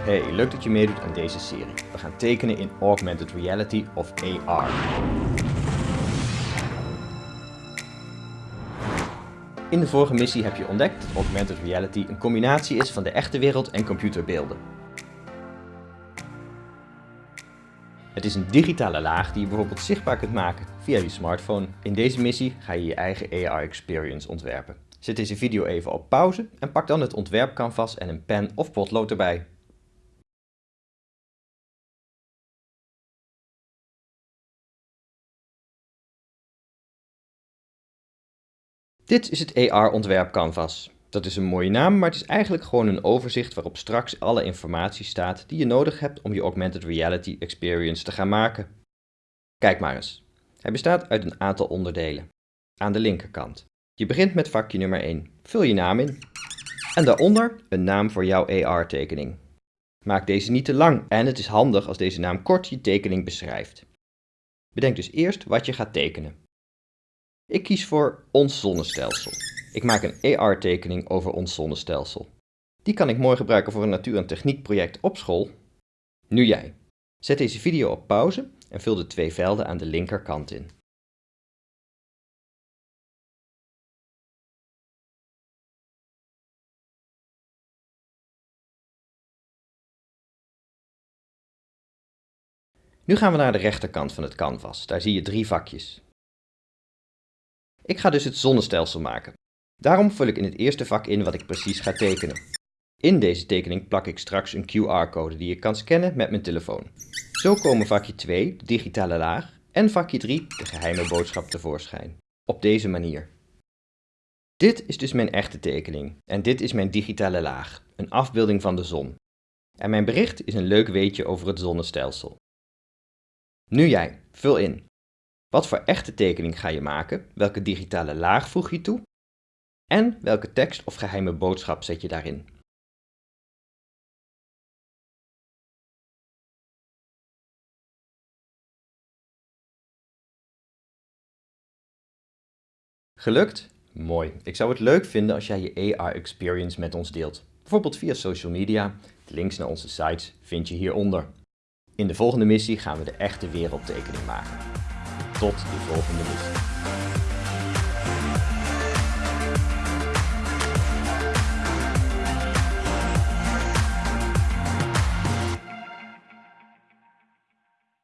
Hey, leuk dat je meedoet aan deze serie. We gaan tekenen in Augmented Reality of AR. In de vorige missie heb je ontdekt dat Augmented Reality een combinatie is van de echte wereld en computerbeelden. Het is een digitale laag die je bijvoorbeeld zichtbaar kunt maken via je smartphone. In deze missie ga je je eigen AR-experience ontwerpen. Zet deze video even op pauze en pak dan het ontwerpcanvas en een pen of potlood erbij. Dit is het AR ontwerp canvas. Dat is een mooie naam, maar het is eigenlijk gewoon een overzicht waarop straks alle informatie staat die je nodig hebt om je augmented reality experience te gaan maken. Kijk maar eens. Hij bestaat uit een aantal onderdelen. Aan de linkerkant. Je begint met vakje nummer 1. Vul je naam in. En daaronder een naam voor jouw AR-tekening. Maak deze niet te lang en het is handig als deze naam kort je tekening beschrijft. Bedenk dus eerst wat je gaat tekenen. Ik kies voor ons zonnestelsel. Ik maak een AR-tekening over ons zonnestelsel. Die kan ik mooi gebruiken voor een natuur- en techniekproject op school. Nu jij. Zet deze video op pauze en vul de twee velden aan de linkerkant in. Nu gaan we naar de rechterkant van het canvas. Daar zie je drie vakjes. Ik ga dus het zonnestelsel maken. Daarom vul ik in het eerste vak in wat ik precies ga tekenen. In deze tekening plak ik straks een QR-code die ik kan scannen met mijn telefoon. Zo komen vakje 2, de digitale laag, en vakje 3, de geheime boodschap, tevoorschijn. Op deze manier. Dit is dus mijn echte tekening en dit is mijn digitale laag, een afbeelding van de zon. En mijn bericht is een leuk weetje over het zonnestelsel. Nu jij, vul in. Wat voor echte tekening ga je maken? Welke digitale laag voeg je toe? En welke tekst of geheime boodschap zet je daarin? Gelukt? Mooi. Ik zou het leuk vinden als jij je AR-experience met ons deelt. Bijvoorbeeld via social media. De links naar onze sites vind je hieronder. In de volgende missie gaan we de echte wereldtekening maken. Tot de volgende missie.